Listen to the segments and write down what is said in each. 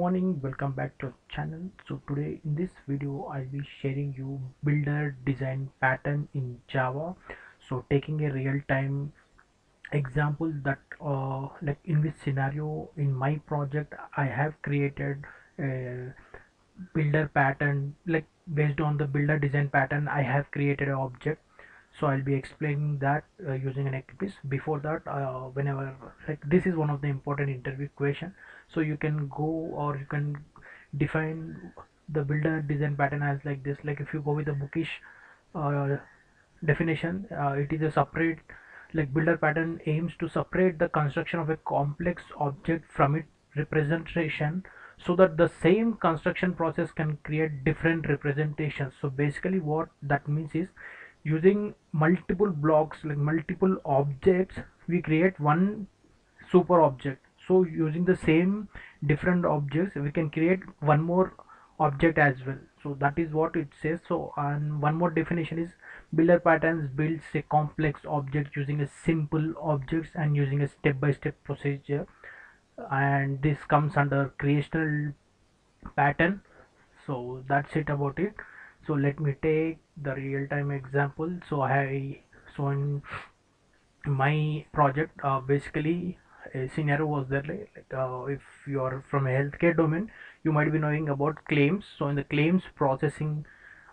morning welcome back to channel. So today in this video i'll be sharing you builder design pattern in java. So taking a real-time example that uh, like in this scenario in my project i have created a builder pattern like based on the builder design pattern i have created an object. So i'll be explaining that uh, using an eclipse before that uh, whenever like this is one of the important interview question so you can go or you can define the builder design pattern as like this. Like if you go with the bookish uh, definition uh, it is a separate like builder pattern aims to separate the construction of a complex object from its representation so that the same construction process can create different representations. So basically what that means is using multiple blocks like multiple objects we create one super object so using the same different objects we can create one more object as well. So that is what it says. So and one more definition is builder patterns builds a complex object using a simple objects and using a step-by-step -step procedure. And this comes under creational pattern. So that's it about it. So let me take the real-time example. So i so in my project uh, basically scenario was that like uh, if you are from a healthcare domain you might be knowing about claims. So in the claims processing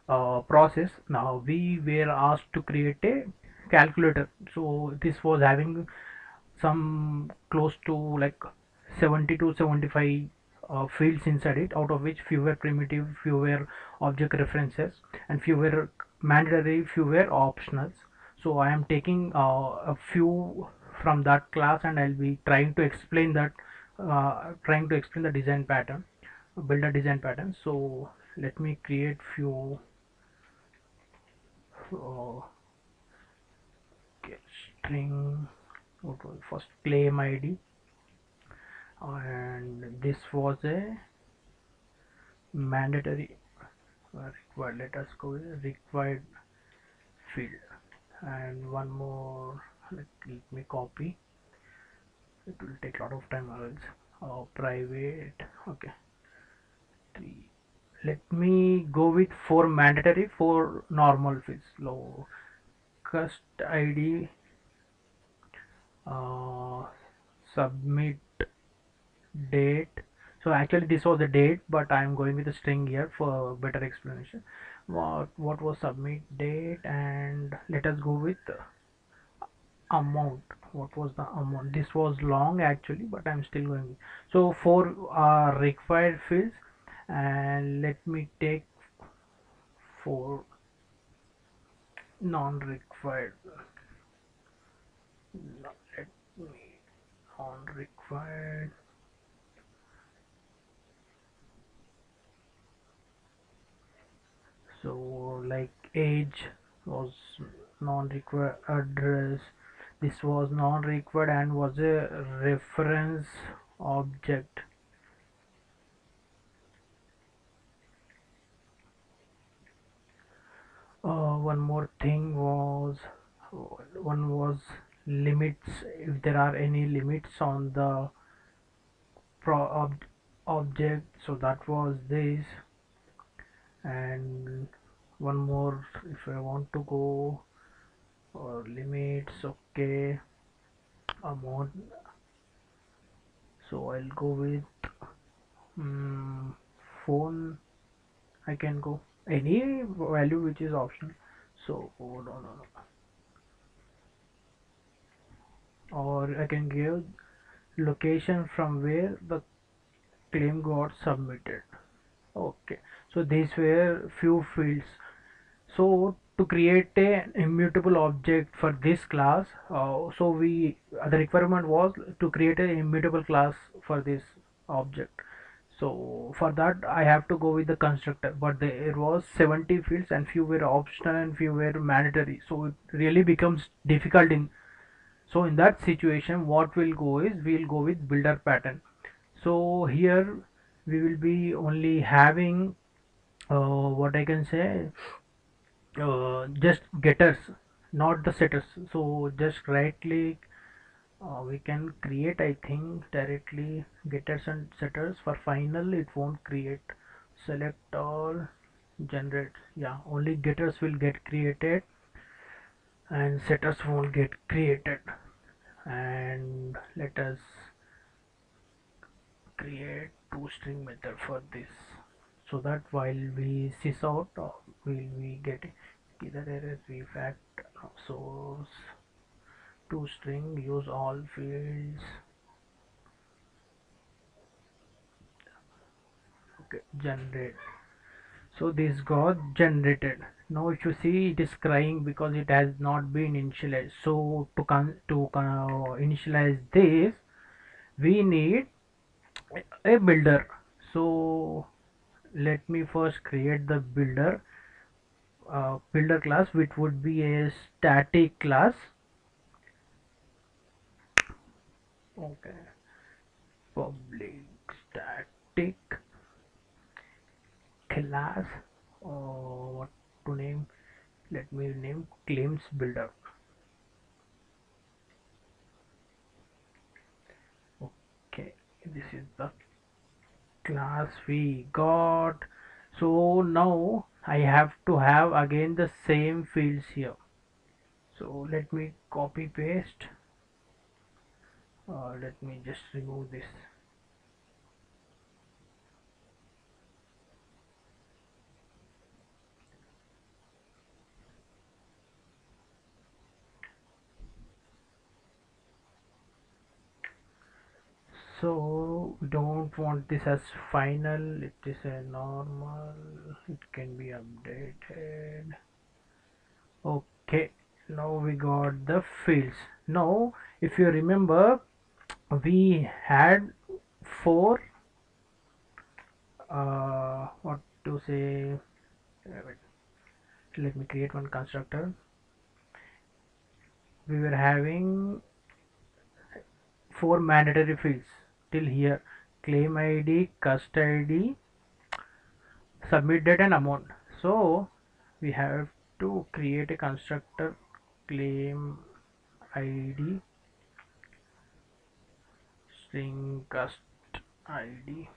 uh, process now we were asked to create a calculator. So this was having some close to like 70 to 75 uh, fields inside it out of which few were primitive few were object references and few were mandatory few were optionals. So I am taking uh, a few from that class and I'll be trying to explain that uh, trying to explain the design pattern build a design pattern. So let me create few uh, string first claim id and this was a mandatory required let us go required field. And one more let, let me copy. It will take a lot of time else oh, private. Okay. Three. Let me go with four mandatory four normal fields. Low. Cust id uh, submit date. So actually this was the date but I'm going with a string here for better explanation. What what was submit date? And let us go with amount. What was the amount? This was long actually but I'm still going. So four are required fields and let me take four non-required. Let me non-required. So like age was non-required address this was non-required and was a reference object. Uh, one more thing was one was limits. If there are any limits on the pro ob object so that was this. And one more if I want to go or limits okay amount. So I'll go with um, phone. I can go. Any value which is optional. So oh, no, no, no. or I can give location from where the claim got submitted. Okay. So these were few fields. So to create an immutable object for this class uh, so we uh, the requirement was to create an immutable class for this object. So for that I have to go with the constructor but there was 70 fields and few were optional and few were mandatory. So it really becomes difficult in so in that situation what we'll go is we'll go with builder pattern. So here we will be only having uh, what I can say uh, just getters not the setters. So just right click uh, we can create I think directly getters and setters. For final it won't create. Select all generate. Yeah only getters will get created and setters won't get created. And let us create toString method for this so that while we sys out uh, will we get either error we fact source to string use all fields. Okay generate. So this got generated. Now if you see it is crying because it has not been initialized. So to con to uh, initialize this we need a builder. So let me first create the builder uh, builder class which would be a static class. Okay. Public static class. Or what to name? Let me name claims builder. Okay. This is the class we got so now I have to have again the same fields here. So let me copy paste. Uh, let me just remove this so we don't want this as final. It is a normal. It can be updated. Okay. Now we got the fields. Now if you remember we had four uh, what to say let me create one constructor. We were having four mandatory fields till here. Claim id cust id submit date and amount. So we have to create a constructor claim id string cust id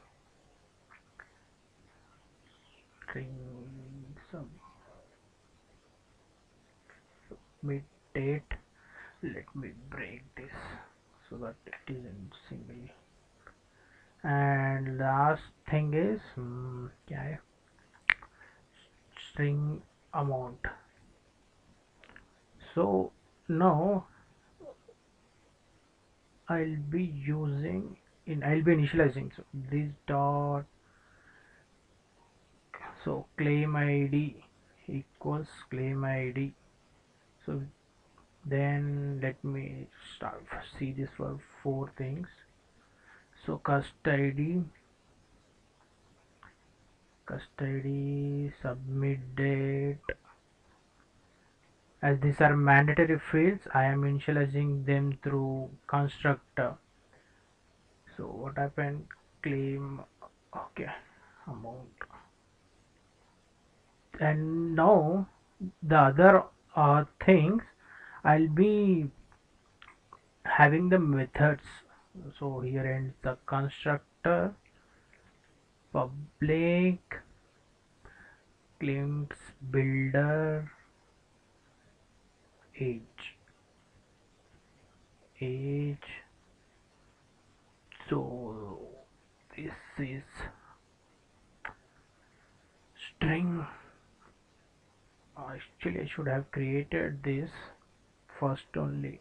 string submit date. Let me break this so that it is in single and last thing is hmm, yeah, string amount. So now I'll be using in I'll be initializing. So this dot so claim id equals claim id so then let me start. See this for four things so cust id cust id submit date. As these are mandatory fields I am initializing them through constructor. So what happened? Claim okay amount. And now the other uh, things I'll be having the methods so here ends the constructor. Public claims builder age. Age. So this is string. Actually I should have created this first only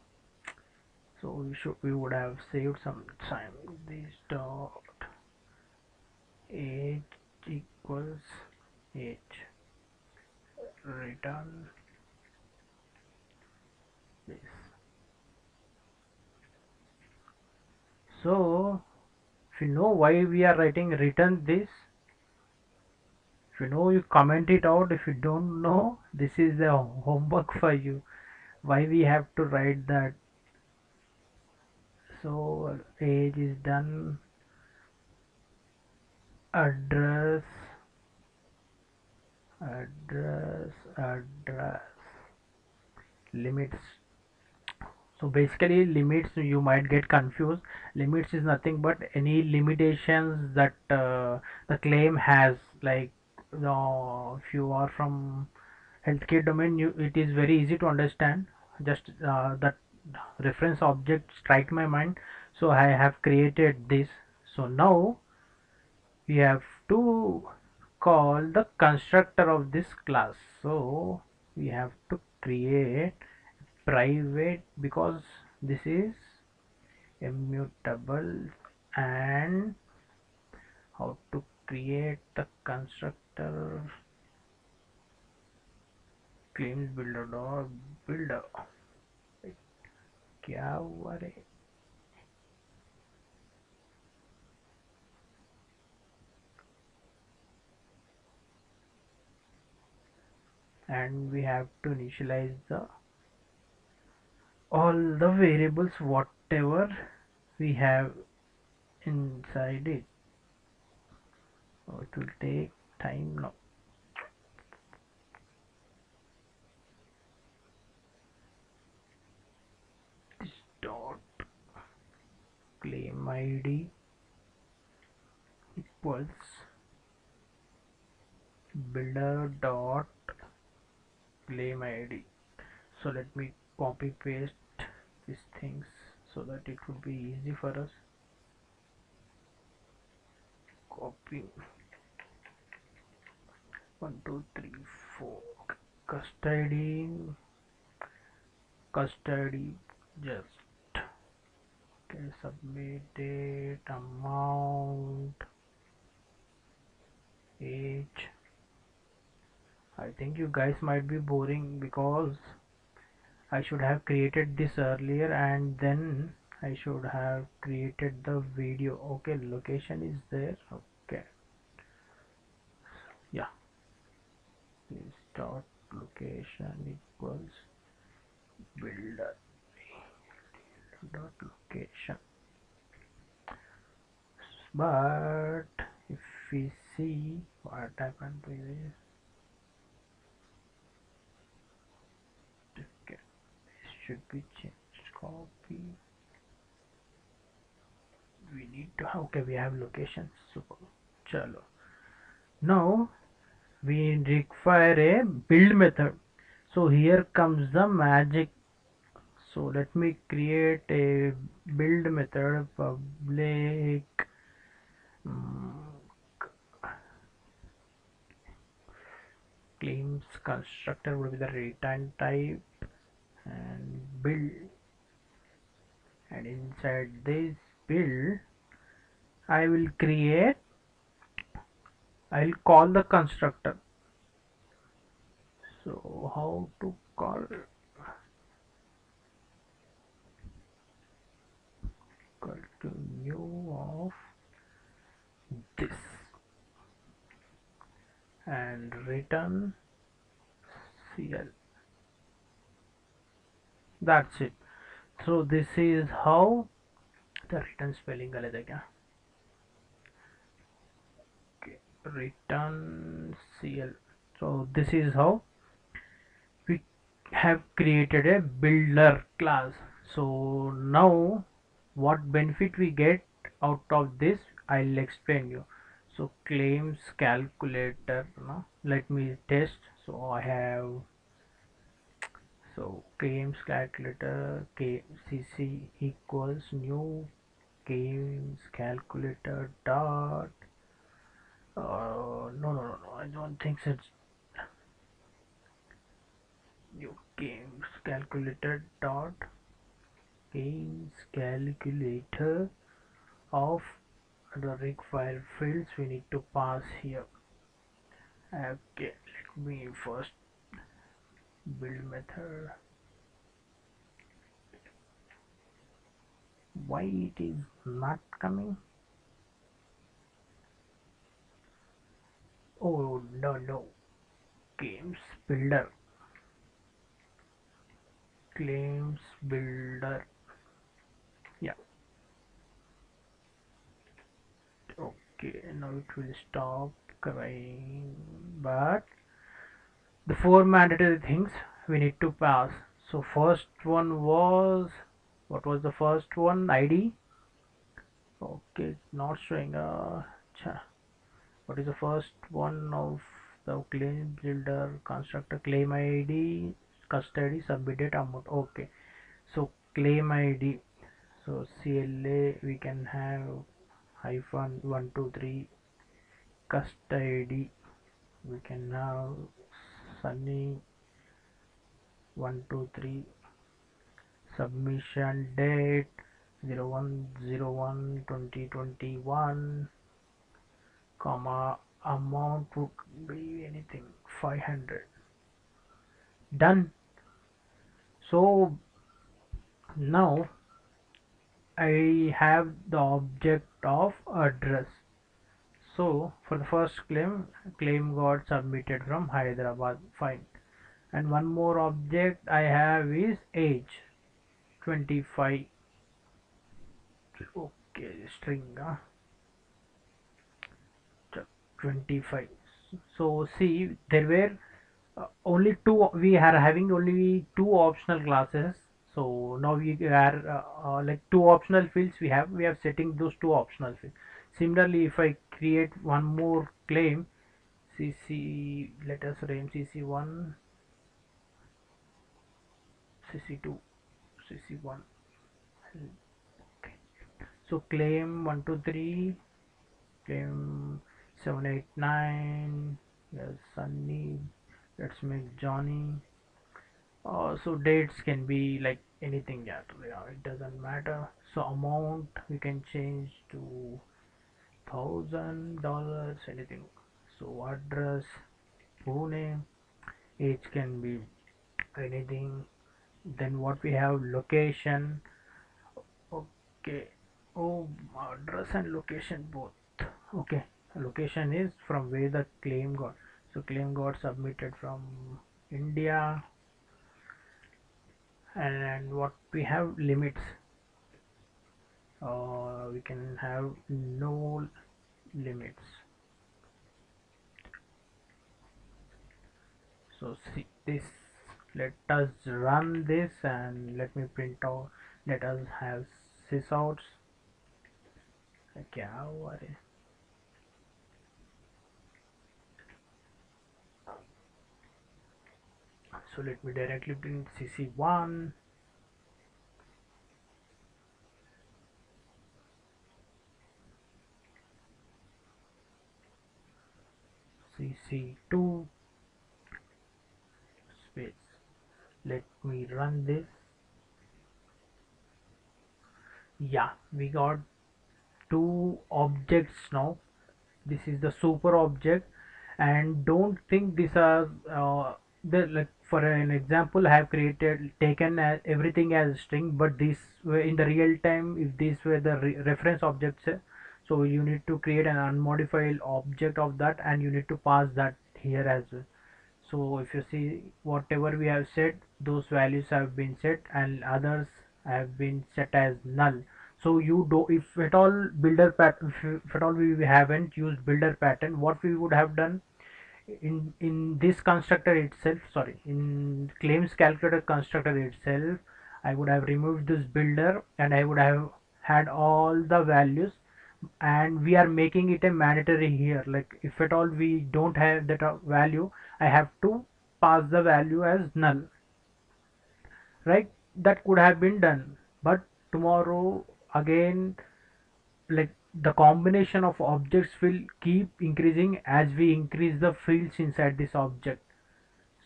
so we should we would have saved some time. This dot age equals age return this. So if you know why we are writing return this if you know you comment it out. If you don't know this is the homework for you. Why we have to write that so age is done. Address address address. Limits. So basically limits you might get confused. Limits is nothing but any limitations that uh, the claim has. Like you know, if you are from healthcare domain you, it is very easy to understand. Just uh, that reference object strike my mind. So I have created this. So now we have to call the constructor of this class. So we have to create private because this is immutable and how to create the constructor. Claims builder dot builder क्या हुआ रे and we have to initialize the all the variables whatever we have inside it so it will take time now Claim id equals builder dot claim id so let me copy paste these things so that it would be easy for us. Copy. One two three four. Cust id. Custody. Just okay submitted amount age. I think you guys might be boring because I should have created this earlier and then I should have created the video. Okay location is there. Okay. Yeah. Please dot location equals builder dot location. But if we see what happened to this? Okay this should be changed. Copy. We need to okay we have locations. Super chalo. Now we require a build method. So here comes the magic so let me create a build method public um, claims constructor would be the return type and build. And inside this build I will create I will call the constructor. So how to call to new of this. And return cl that's it. So this is how the return spelling alag hai okay return cl so this is how we have created a builder class. So now what benefit we get out of this I'll explain you so claims calculator no? let me test so I have so claims calculator kcc equals new claims calculator dot uh, no no no no I don't think it's new games calculator dot games calculator of the required fields we need to pass here. Okay let me first build method. Why it is not coming? Oh no no. Games builder. Claims builder yeah okay now it will stop crying. But the four mandatory things we need to pass. So first one was what was the first one? Id okay not showing. Uh what is the first one of the claim builder constructor claim id cust id submitted amount? Okay so claim id so cla we can have hyphen 123 cust id we can have sunny 123 submission date 0101 2021 comma amount would be anything 500 done. So now I have the object of address. So for the first claim claim got submitted from Hyderabad. Fine. And one more object I have is age 25 okay string uh, 25 so see there were uh, only two we are having only two optional classes so now we are uh, uh, like two optional fields we have we have setting those two optional fields. Similarly if I create one more claim cc let us name cc1 cc2 cc1 okay so claim 123 claim 789 yes sunny let's make johnny. Uh, so dates can be like anything yeah, it doesn't matter. So amount we can change to thousand dollars anything. So address Pune age can be anything. Then what we have location. Okay. Oh address and location both. Okay. Location is from where the claim got. So claim got submitted from India and what we have limits uh, we can have no limits so see this let us run this and let me print out let us have sysouts क्या हुआ रे so let me directly print cc1 cc2 space. Let me run this. Yeah we got two objects now. This is the super object. And don't think these are uh, the like for an example I have created taken as everything as string but this in the real time if these were the re reference objects eh, so you need to create an unmodified object of that and you need to pass that here as well. So if you see whatever we have set those values have been set and others have been set as null. So you do if at all builder pattern if, if at all we haven't used builder pattern what we would have done in in this constructor itself sorry in claims calculator constructor itself I would have removed this builder and I would have had all the values. And we are making it a mandatory here. Like if at all we don't have that uh, value I have to pass the value as null. Right? That could have been done. But tomorrow again like the combination of objects will keep increasing as we increase the fields inside this object.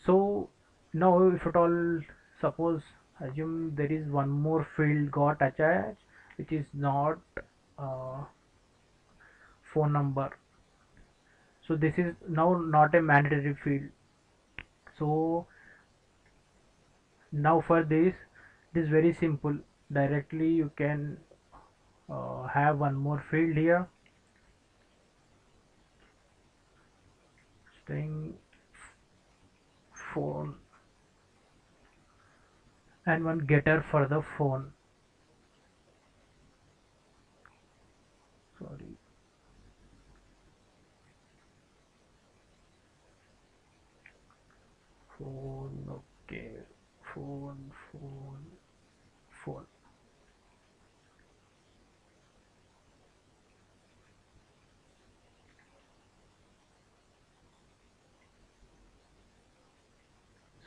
So now if at all suppose assume there is one more field got attached which is not uh, phone number. So this is now not a mandatory field. So now for this it is very simple. Directly you can uh, have one more field here. String phone. And one getter for the phone. Sorry. Phone okay. Phone phone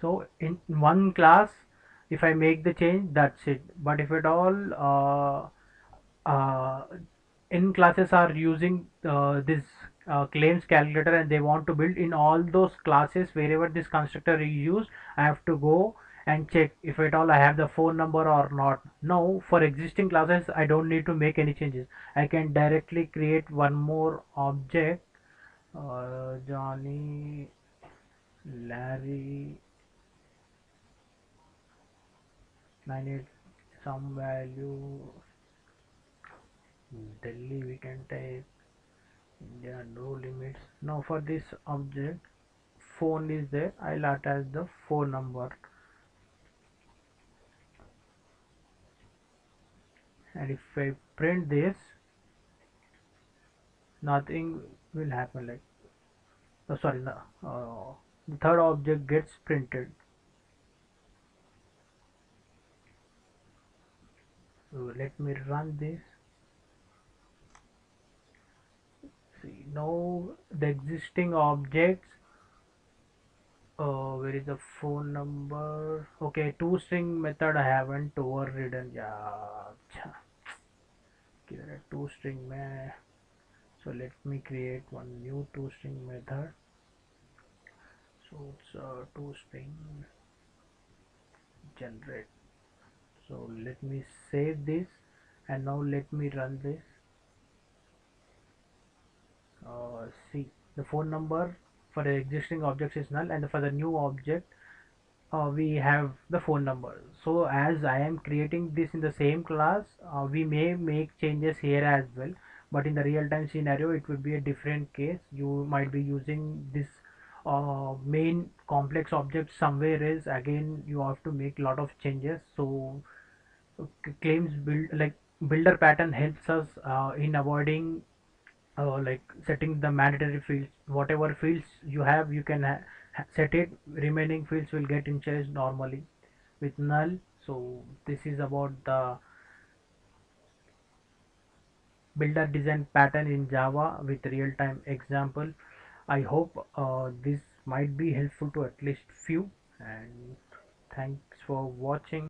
so in one class if I make the change that's it. But if at all uh, uh, in classes are using uh, this uh, claims calculator and they want to build in all those classes wherever this constructor is used I have to go and check if at all I have the phone number or not. Now for existing classes I don't need to make any changes. I can directly create one more object. Uh, Johnny Larry 98 some value. Delhi we can type are no limits. Now for this object phone is there. I'll attach the phone number. And if I print this nothing will happen like oh, sorry no, uh, the third object gets printed so let me run this. See now the existing objects uh, where is the phone number? Okay toString method I haven't overridden. Yeah two string में so let me create one new toString method. So it's a toString generate so let me save this and now let me run this. Uh, see the phone number for the existing objects is null and for the new object uh, we have the phone number. So as I am creating this in the same class uh, we may make changes here as well but in the real-time scenario it would be a different case. You might be using this uh, main complex object somewhere else. Again you have to make a lot of changes. So claims build like builder pattern helps us uh, in avoiding uh, like setting the mandatory fields. Whatever fields you have you can set it. Remaining fields will get initialized normally with null. So this is about the builder design pattern in java with real-time example. I hope uh, this might be helpful to at least few. And thanks for watching